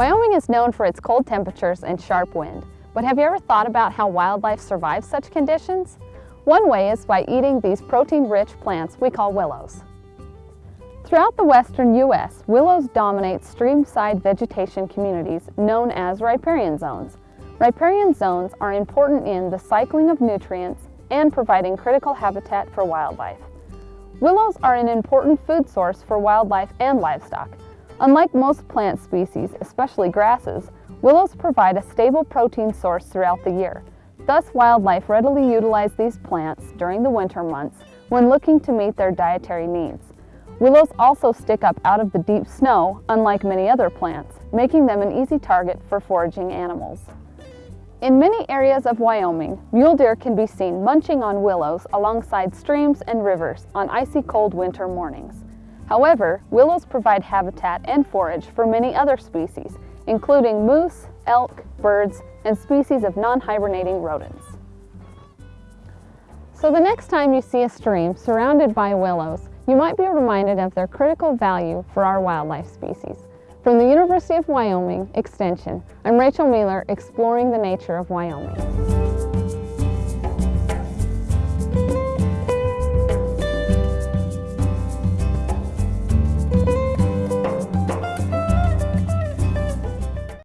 Wyoming is known for its cold temperatures and sharp wind, but have you ever thought about how wildlife survives such conditions? One way is by eating these protein-rich plants we call willows. Throughout the western U.S., willows dominate streamside vegetation communities known as riparian zones. Riparian zones are important in the cycling of nutrients and providing critical habitat for wildlife. Willows are an important food source for wildlife and livestock. Unlike most plant species, especially grasses, willows provide a stable protein source throughout the year. Thus, wildlife readily utilize these plants during the winter months when looking to meet their dietary needs. Willows also stick up out of the deep snow, unlike many other plants, making them an easy target for foraging animals. In many areas of Wyoming, mule deer can be seen munching on willows alongside streams and rivers on icy cold winter mornings. However, willows provide habitat and forage for many other species, including moose, elk, birds, and species of non-hibernating rodents. So the next time you see a stream surrounded by willows, you might be reminded of their critical value for our wildlife species. From the University of Wyoming Extension, I'm Rachel Mueller exploring the nature of Wyoming.